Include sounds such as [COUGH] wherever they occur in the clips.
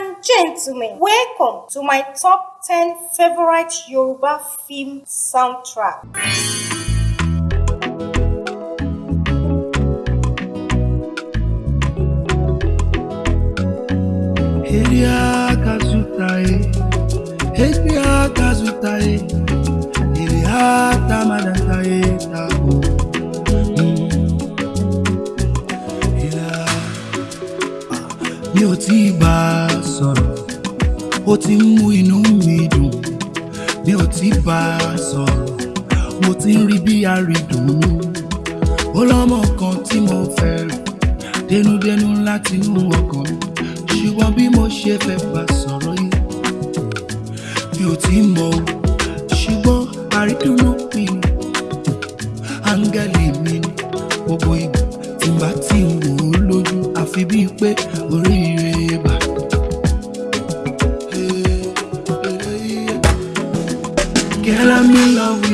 and gentlemen, welcome to my top 10 favorite Yoruba film soundtrack. Mi ò tí gbàá sọ̀rọ̀. Ó ti ń mú inú mi dùn mi ò tí bá a sọ̀rọ̀. Mo ti ń rí bí àrídùn ó lọ́mọ kan tí mo fẹ́ rẹ̀ dénúdénú láti inú ọkàn ṣùgbọ́n bí mo ṣe fẹ́ bá sọ̀rọ̀ yìí mi ò tí mọ̀ o. Ṣùgbọ́n àrídùnú mi ni áńgẹ́lì mi ni gbogbo ìgbà tí n bá ti wò ó lójú àfi bíi pé orí I'm in love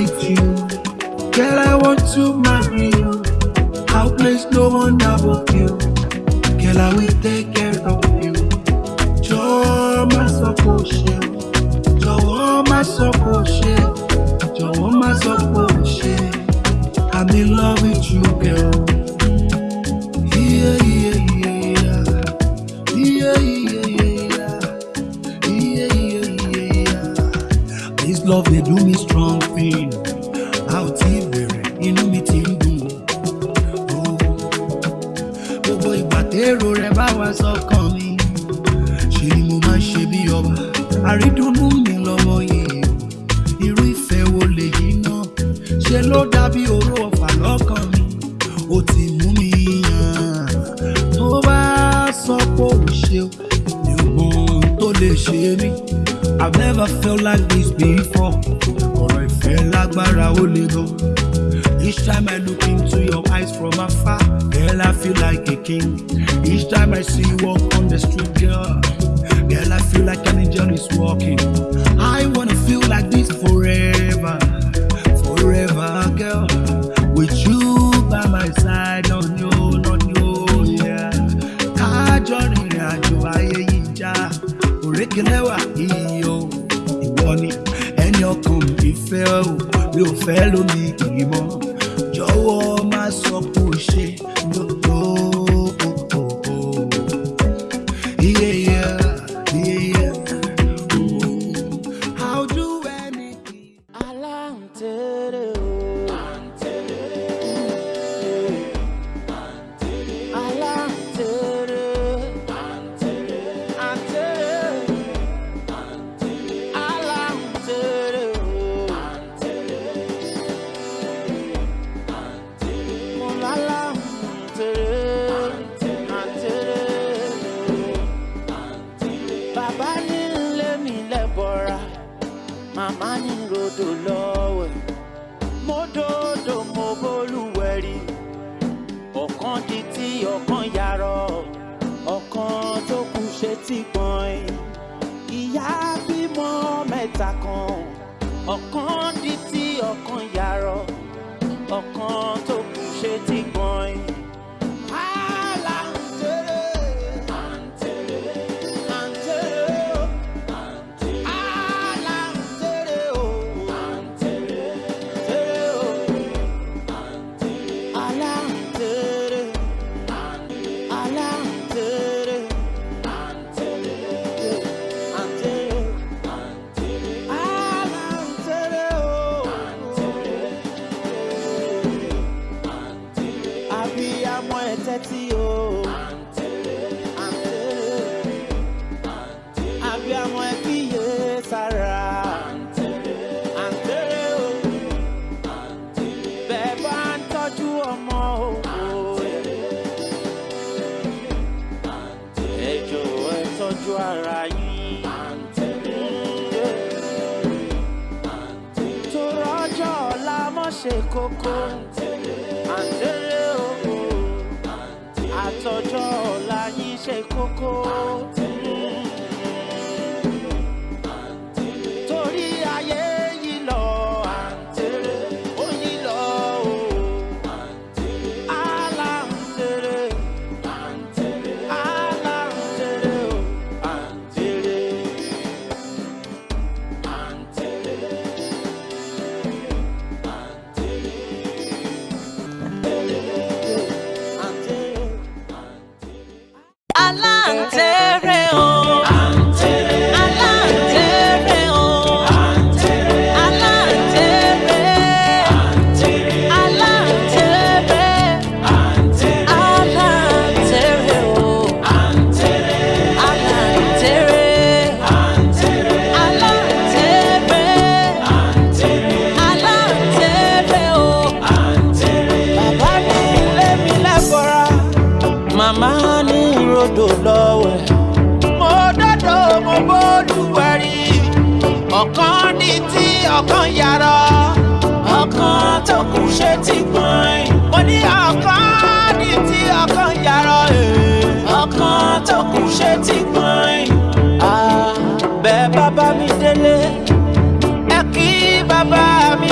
òkè lẹ́wà yìí o ìwọ ni ẹni ọkàn mi fẹ́ o mi ò fẹ́ lómi kì.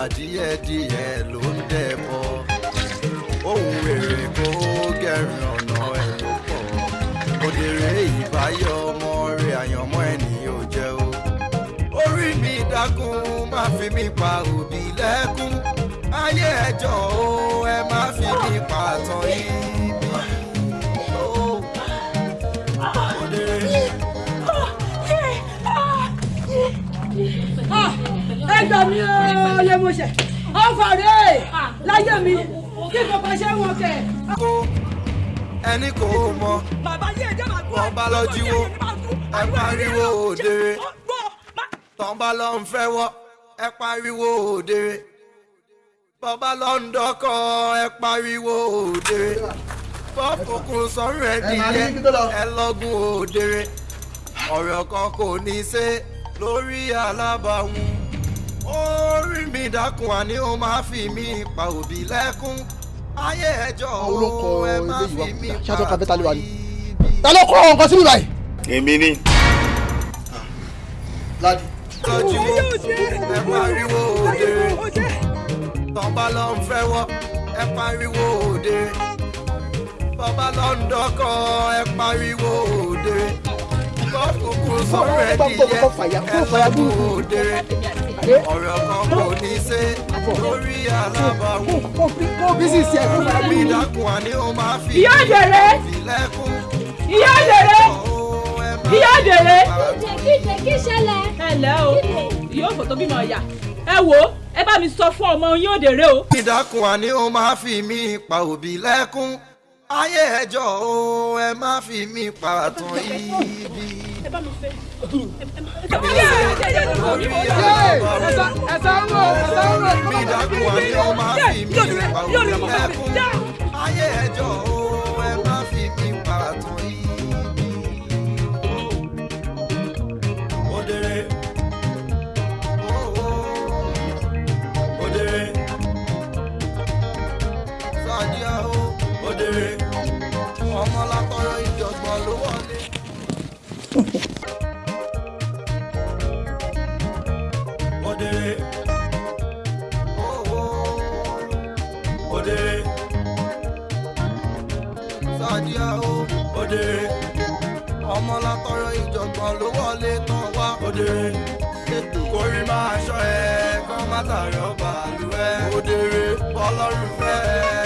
bàbá díẹ̀díẹ̀ ló ń dẹ̀bọ̀. Ohun èrè kó gẹ̀rùn ọ̀nà ẹ̀ ló pọ̀. Òdèrè ìbáyọ̀ ọmọ rẹ̀ àyànmọ́ ẹni ò jẹ́ o. Orí mi dákun má fi mi pa òbí lẹ́kún. Ayé ẹjọ́ o. gbà mí o lè mo ṣe ọkọ rẹ láyé mi kí kankan ṣe wọn kẹ. ẹni kò mọ. Ọba lọ́jíwó ẹ pariwo òdèrè tọ́ba lọ ń fẹ́ wọ́ ẹ pariwo òdèrè bọ́ba lọ ń dọ́kọ̀ ẹ pariwo òdèrè bọ́kùnkùn sọ̀rọ̀ ẹ dìde ẹ lọ́gùn òdèrè ọ̀rọ̀ kan kò ní í ṣe lórí alábàáhùn orí mi dákun àní ó máa fi mí pa òbí lẹ́kún. Ayé ẹjọ́ olóko ẹ máa ilé fi mí pa kàfẹ́ ta ló ló kọ́ nǹkan sí mi báyìí. èmi ni. ladi. lọ́jú ẹ pariwo òdèrè tọ́ba lọ ń fẹ́ wọ́ ẹ pariwo òdèrè tọ́ba lọ ń dọ́kọ̀ ẹ pariwo òdèrè kọ́kùnkùn sọ̀rọ̀ ẹ dìyẹ ẹ lọ́gùn òdèrè ọ̀rọ̀ kan kò ní ṣe lórí alábàáhùn kó bísí sí ẹ kó fara mi bí. dákun àní ó máa fi Ìyá ìyá ìyá kí ṣẹlẹ̀. ẹ o ìyá òfò tó bímọ ìyá. Ẹ wò ó ẹ bá mi sọ fún ọmọ yín òdèrè o. ìdákun àní ó máa fi mí pa òbí lẹ́kún ayé ẹjọ́ o ẹ má fi mí pa àtàn ibi. Ẹ̀sán ń wò ẹ̀sán ń wò. ìdákun àní ó máa fi mí pa òbí lẹ́kún ayé ẹjọ́ o òdèrè òdèrè sàdíà o. Òdèrè ọmọ látọrọ ìjọgbọn ló wọlé tán wá. Máa ṣọ ẹ kọ́ ẹ. Òdèrè bọ́lọ́run fẹ́. ẹ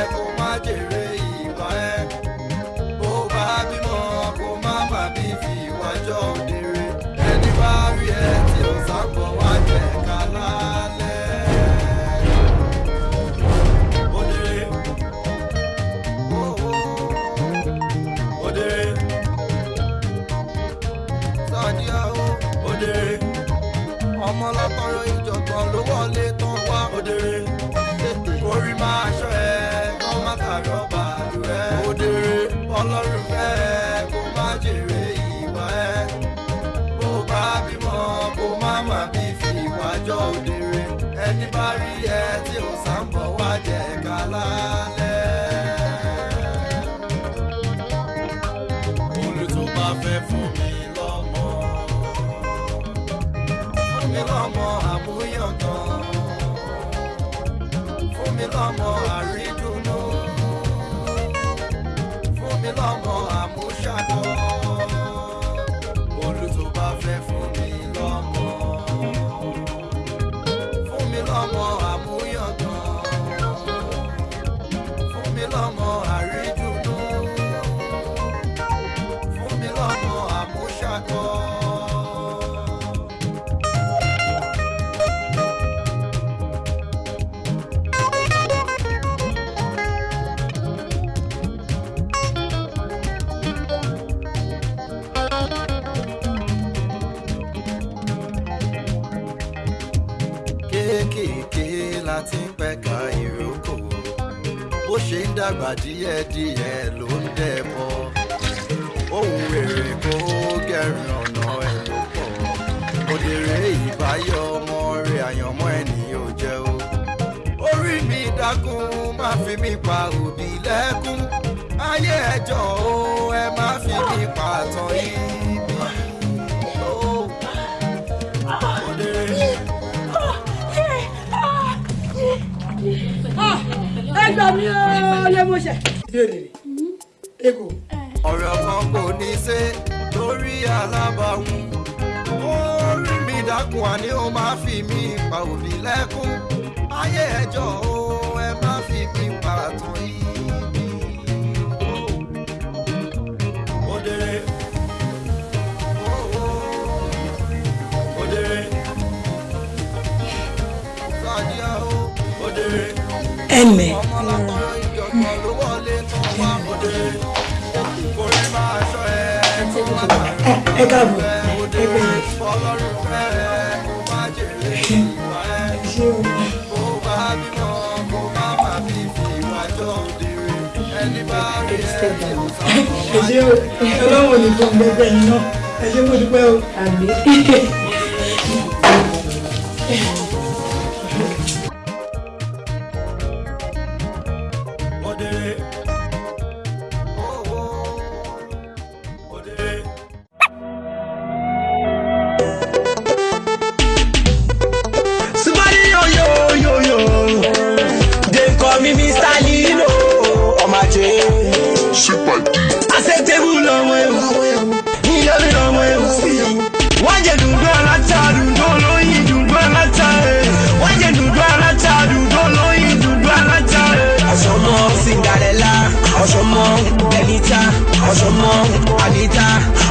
dàgbà díẹ̀díẹ̀ ló ń dẹ̀bọ̀. Ohun rere kó gẹ̀rìn ọ̀nà ẹ̀ ló pọ̀. Òdèrè ìbáyọ̀ ọmọ rẹ̀ àyànmọ́ ẹni ò jẹ́ o. Orí mi dákun má fi mí pa òbí lẹ́kún. Ayé ẹjọ́ o ẹ má fi mí pa àtàn ibi. Gbà mí o lè mo ṣe. ìbéèrè rẹ̀ ego. ọ̀rọ̀ kan kò ní ṣe alábàáhùn orí mi dákun àní ó máa fi mí pa òbí lẹ́kún ayé ẹjọ́ o ẹ má fi mí pa ibi. ẹnlẹ. ẹ káàbọ̀ ẹ bẹ̀rẹ̀. ẹ ṣe ọlọ́wọ́ ní gbogbo ẹgbẹ́ yìí náà ẹ ṣe mo dúpẹ́ o. àmì. [LAUGHS]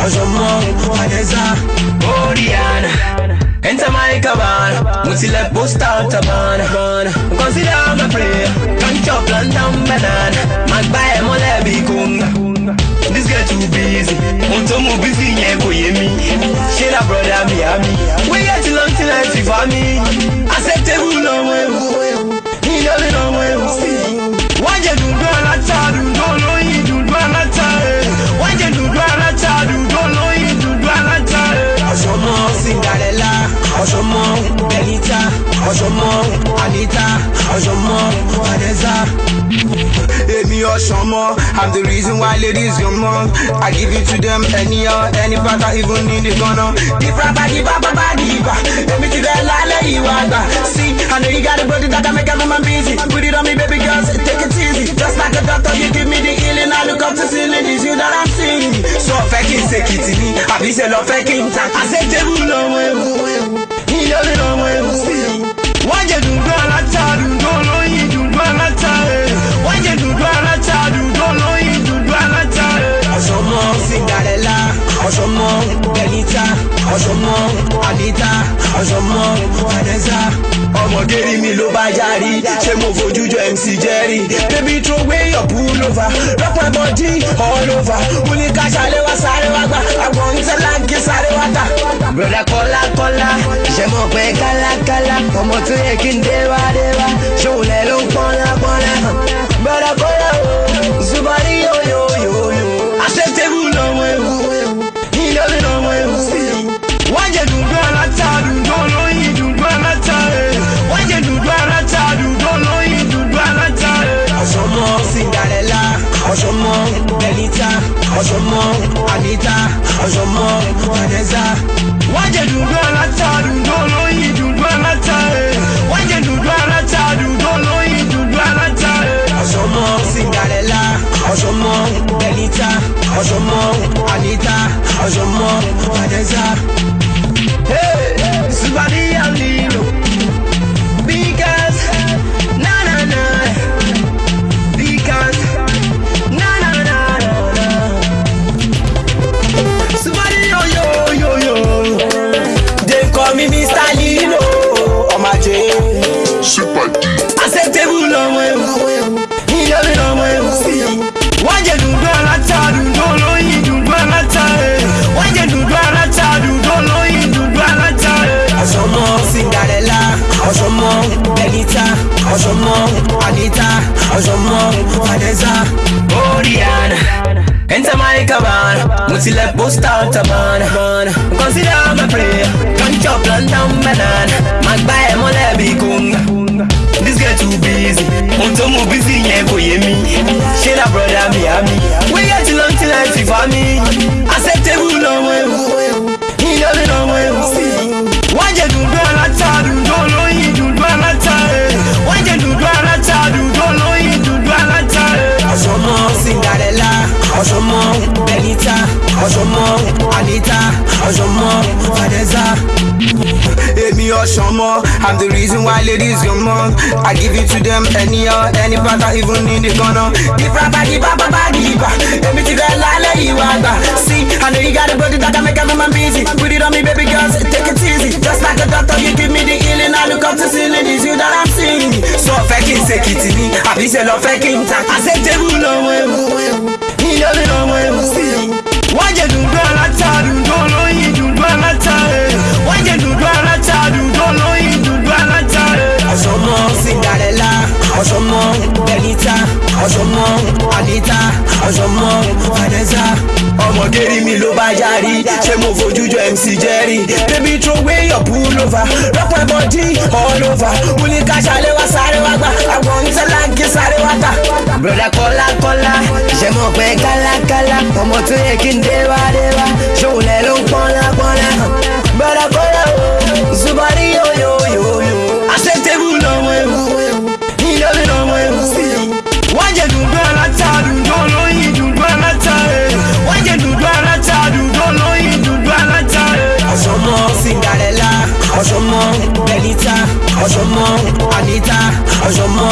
Ọ̀ṣọ́mọ Vanessa, Oriana. Enter my cabana, mutile post out a banana. Consider my prayer, can't chop down banana. Magbaye mole bi kunga. This girl too busy, unto mo busy yeah go ye me. She la brother me a me. We get long till I see for me. Acceptable no way. Ọ̀ṣọ́mọ Anita, ọ̀ṣọ́mọ Vanessa. Èmi ọ̀ṣọ́mọ, I'm the reason why ladies go mọ́. I give it to them anyhow, any part I even need it gonna. Dìbà bá dìbà bá bá dìbà, èmi ti rẹ̀ lálẹ́ ìwà àgbà. See, I know you got a body that can make a woman busy. Put it on me baby girl, say, take it easy. Just like a doctor, you give me the healing. I look up to ceiling, it's you that I'm seeing. So fẹ́ kí n ṣe kìtì ní, àbí ṣe lọ fẹ́ kí n ta. Àṣetébù lọ́mọ ewu, ọ̀ṣọ́mọ Anita, ọ̀ṣọ́mọ Vanessa. Ọmọdé rí mi ló bá yarí, ṣé mo fojú MC Jerry? Baby throw away your pullover, rock my body all over. Mo ní ká ṣàlẹ̀ wá sáré wá gbà, àwọn ìṣẹ̀láńkì sáré wá tà. Broda kọ́lá kọ́lá, ṣe mọ̀ pé kálákálá, ọmọ tó yẹ kí n déwá déwá, ṣòun lẹ̀ ló ń pọ́nlá pọ́nlá. Broda kọ́lá ọ̀ṣọ́mọ Anita, ọ̀ṣọ́mọ Vanessa. Wọ́n jẹ dùndú aláta, dùndú olóyin, dùndú aláta. eh. Wọ́n jẹ dùndú aláta, dùndú olóyin, dùndú aláta. eh. Ọ̀ṣọ́mọ Cinderella, ọ̀ṣọ́mọ Benita, ọ̀ṣọ́mọ Anita, ọ̀ṣọ́mọ Vanessa. Ọ̀ṣọ́mọ Vanessa, Oriana. Enter my cabana, mutile post out a banana. Consider my prayer, can't chop down banana. Magbaye mole bi kunga. This girl too busy, unto mo busy yeah go ye me. She la brother me a me. We get long till I Anita, ọ̀ṣọ́mọ Vanessa. Èmi ọ̀ṣọ́mọ, I'm the reason why ladies go mọ́. I give it to them anyhow, any part I even need it gonna. Dìbà bá dìbà bá bá dìbà, èmi ti rẹ̀ lálẹ́ ìwà. See, I know you got a body that can make woman busy. Put it on me baby girl, say, take it easy. Just like a doctor, you give me the healing. I look up to ceiling, it's you that I'm seeing. So fẹ́ kí n ṣe kìtì ní, àbí ṣe lọ fẹ́ kí n ta. Acceptable lọ́mọ ewu, ìyọ́bí lọ́mọ ewu. Wọ́n wájẹ dùndún aláta dùndún olóyin dùndún aláta wájẹ dùndún aláta dùndún olóyin dùndún aláta. ọ̀sọ́mọ Cinderella ọ̀sọ́mọ Benita ọ̀ṣọ́mọ́ Anita. Ọ̀ṣọ́mọ́ Vanessa. Ọmọdé rí mi ló bá yarí. Ṣé mo fojú jọ MC Jerry? Baby throw away your pullover. Rọpò body all over. Wúni káṣálẹ̀ wá sáré wá gbà. Àwọn ntẹ́láńkì sáré wá tà. broda kọ́lákọ́lá ṣe mọ̀ pé kálákálá? Ọmọ tó yẹ kí n déwádéwá ṣòwò lẹ́ ló ń pọ́nlá pọ́nlá broda kọ́lá o. Zubari yóò yóò. ọ̀ṣọ́mọ́ Anita. Ọ̀ṣọ́mọ́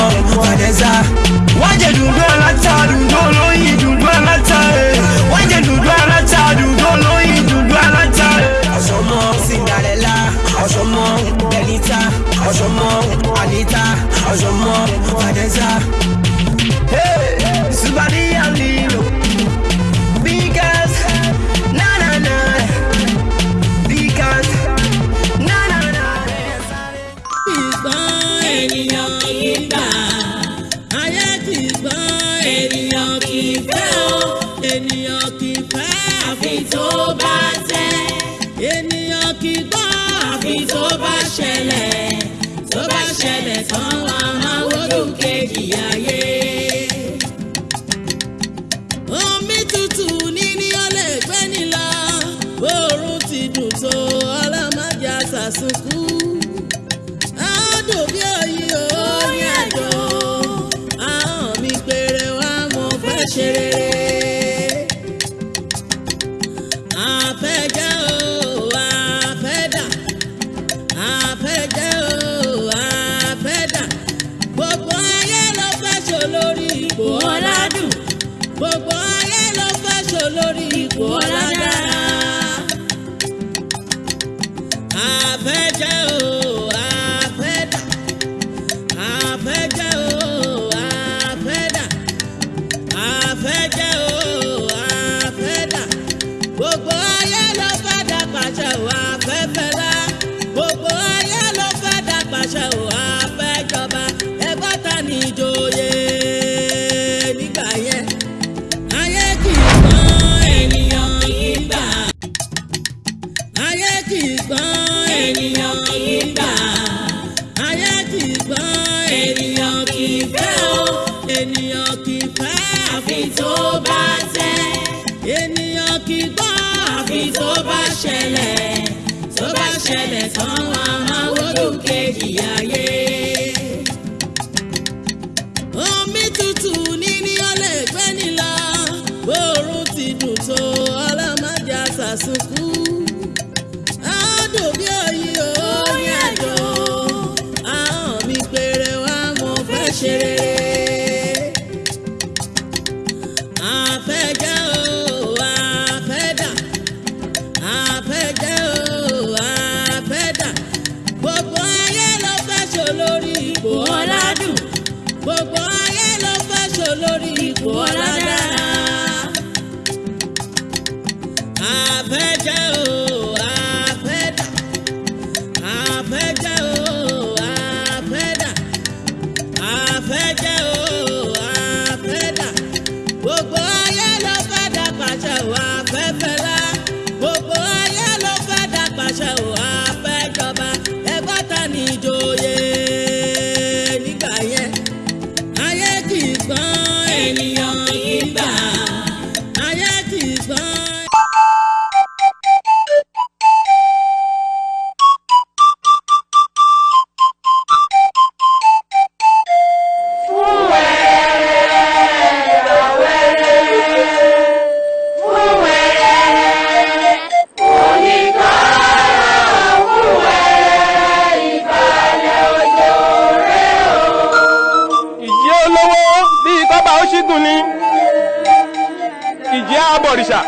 òrìṣà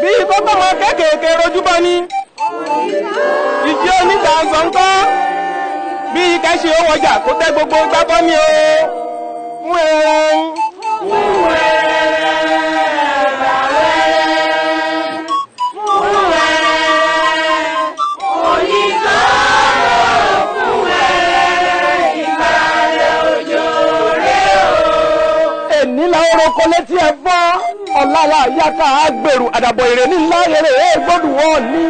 bí ìfọ́pọ́mọ kéékèèké rojúbọ ní. Ìjì oníta gbọ̀ǹkọ́ bí ike ṣe owó ọjà kó tẹ gbogbo gbábọ́ ní o. Wẹ́ẹ́rẹ́ wẹ́ẹ́rẹ́. nílà orokọ létí ẹ fọ́ ọ̀làlà yàtà àgbèrú àdàbọ̀ èrè ní ńlá èrè é gbọ́dù wọ́n ní.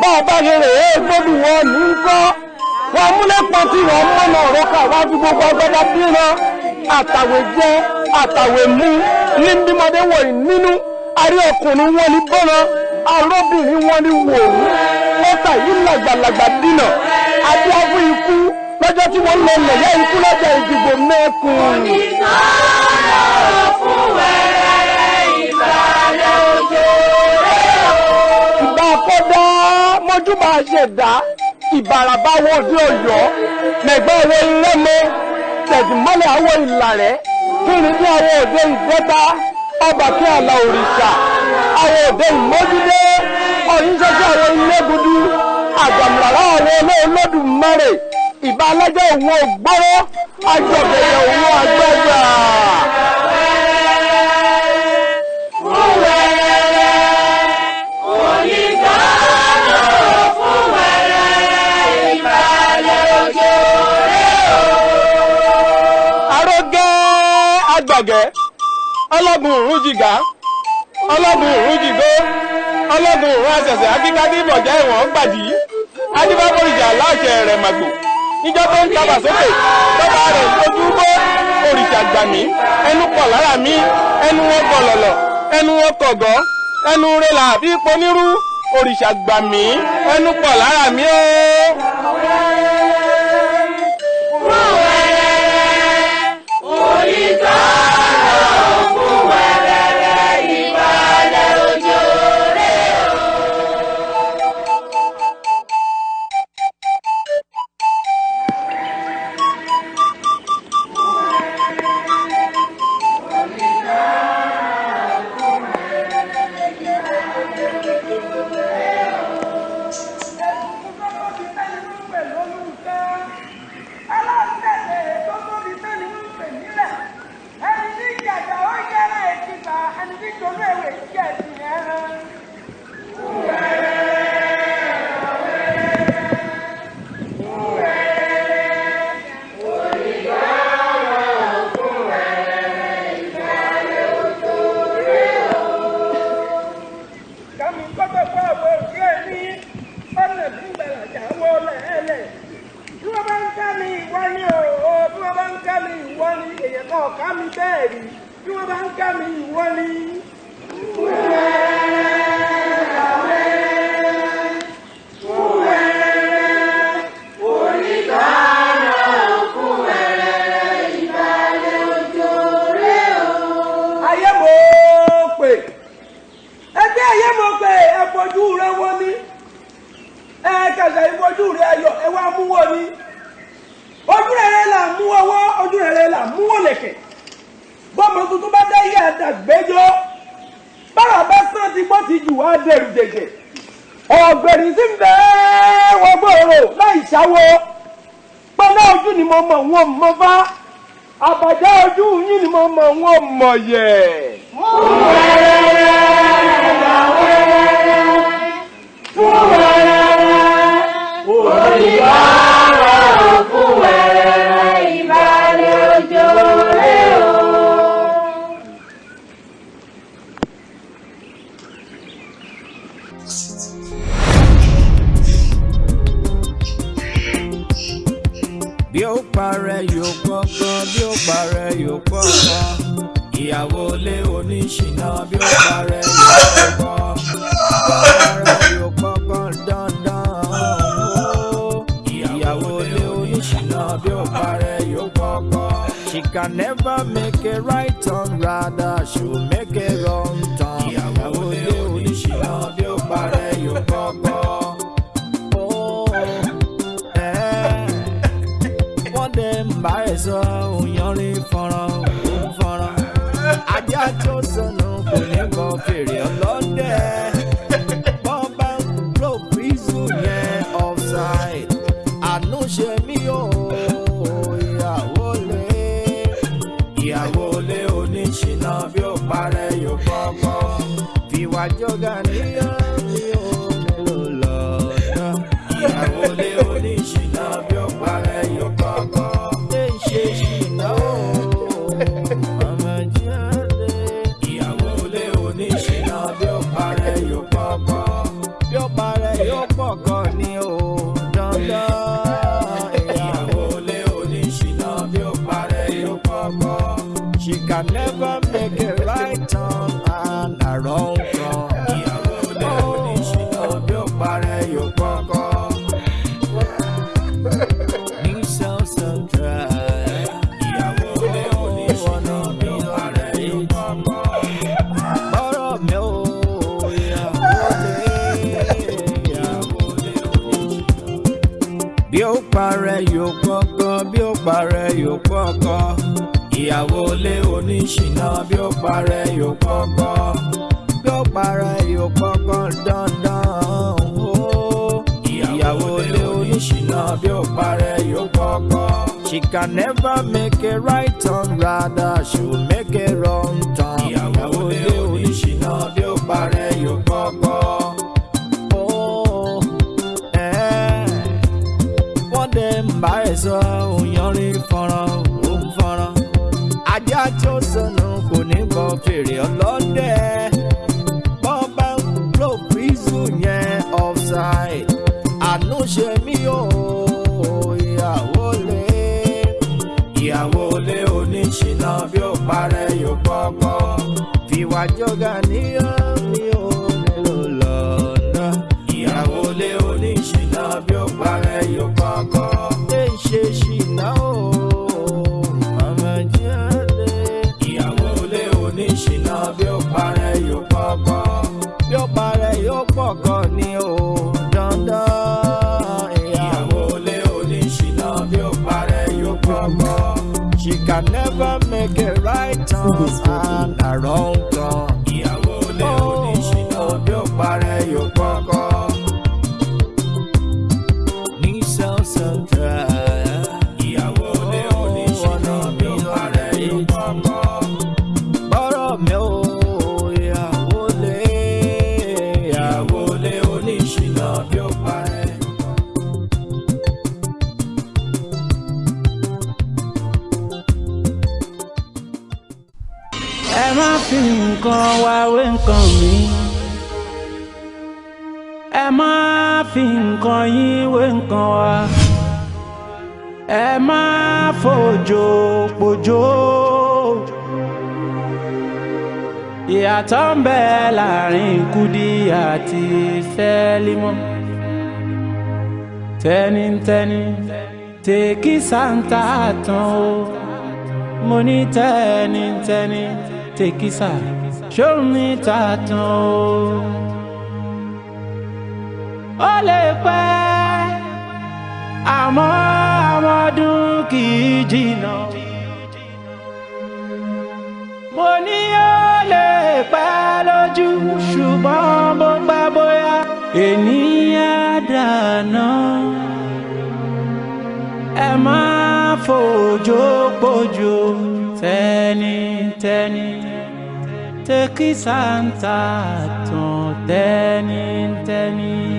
Bọ́ọ̀bá èrè é gbọ́dù wọ́n ní kọ́. Wọ́n múlẹ̀pọ̀ tí wọ́n mọ́nà ọ̀rọ̀ ká wá fi gbogbo ọgbẹ́dá bíran àtàwé jẹ́ àtàwé mú. Ní bímọdé wọ̀nyí nínú àrí ọkùnrin wọn ní bọ́nà arọ́bìnrin wọn ní wòrú mọ́tà yìí làgbàlagbà dínà. Àti afún ikú. Lọ́jọ́ tí wọ́n lọ lẹ̀yà ikú lọ́jọ́ ìdìbò mẹ́kùn. ìbá mọ́júbà ṣẹ̀dá. Ìbàràbà wo òde ọ̀yọ́. Mẹ̀gbẹ́ wo ilé-mọ tẹ̀dùmọ́lẹ̀ àwọ̀ ìlàrẹ́. Kíni bí àwọn òde ìgbẹ́ta ọba kí àlà òrìṣà. Àwọn òde ìmọ́júdé ọ̀yìnṣẹ́ṣẹ́ àwọn ilé gudu àjàmùràrá àwọn olóòlódùmarè ìbá alájọ òun ògbóró. Àjọbẹ̀yẹ òun àgbẹ̀gbà. Ọlọ́gun òrùn jìgá ọlọ́gun òrùn jìgó ọlọ́gun òrùn àṣẹ̀ṣẹ̀ akíkádé ìbọ̀já ìwọ̀n gbàdí. adébábòrìjà láṣẹ rẹ̀ màgbò. níjọ́ tó ń tabà sókè tọ́ba rẹ̀ lójú bó òrìṣà gbà mí. ẹnu pọ̀ lára mi. ẹnu wọn gọ̀lọ̀lọ̀ ẹnu wọn kọ̀gọ́ ẹnu rẹ̀ làbí ponírú. òrìṣà gbà ẹnu pọ̀ lára mi ó. Kẹsẹ̀ ìfojú rẹ ayọ̀ ẹ wá mú ní ojú rere là mú ọwọ́ ojú là mú òlẹ̀kẹ̀ bọ́mọ tuntun bá dá yé àdàgbẹ́jọ́ bára bá sàn ti gbọ́ ti jù wá dẹrù jẹjẹ ọ̀gbẹ̀rì sí ń bẹ́ wọ́n gbòòrò láì ṣáwó pọ́nlá ojú ni mo mọ̀ wọ́n mọ́ bá àbàjá ojú yín ni mo mọ̀ wọ́n mọ̀ yẹ̀. bí ìyàwó ilé oníṣìná bí ó parẹ́ yóò gbọ́ngàn parẹ́ yóò gbọ́ngàn dandan ìyàwó ilé oníṣìná bí ó yóò gbọ́ngàn. She can never make a right turn rather she will make a wrong turn. ìyàwó ilé oníṣìná bí ó gbọ́ngàn. Oh, eh wọ́n dẹ̀ ń bá ẹ̀ sọ fọ́nrán. ajá tó sọnù kò ní kọ fèrè bí ó parẹ́ yóò kọ́kọ́ bí ó parẹ́ yóò kọ́kọ́ ìyàwó ilé oníṣìná bí ó parẹ́ yóò kọ́kọ́ bí ó parẹ́ yóò kọ́kọ́ dandan o ìyàwó ilé oníṣìná bí ó parẹ́ yóò kọ́kọ́. She can never make a right turn rather she'll make a wrong turn. Bá ẹ̀ sọ òyìnrín fọ́nrán òun fọ́nrán. ajá tó sọnù kò ní bọ fèrè ọlọ́dẹ. bọ́n bá ń lò bísú yẹn offside. àánú ṣe mí o ìyàwó lé. ìyàwó lé oníṣìná bí ó parẹ́ yóò kọ́kọ́. fìwà jọ̀gà can never make a right turn and a wrong turn. Ìyàtọ̀ ń bẹ láàárín Kúdí àti Sẹ́límọ́ tẹ́nitẹ́ni tèkí santa tán o mo ní tẹ́nitẹ́ni tèkísà ṣóun ní tàtàn o. ó lè pẹ́ àmọ́ àmọ́dún kì í jìnnà. Lójú ṣùgbọ́n bó pẹ́ bóyá ènìyàn dáná. ẹ má fòjò pòjò tẹ́nitẹ́ni tẹ́kí santa tán tẹ́nitẹ́ni.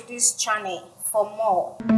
To this channel for more.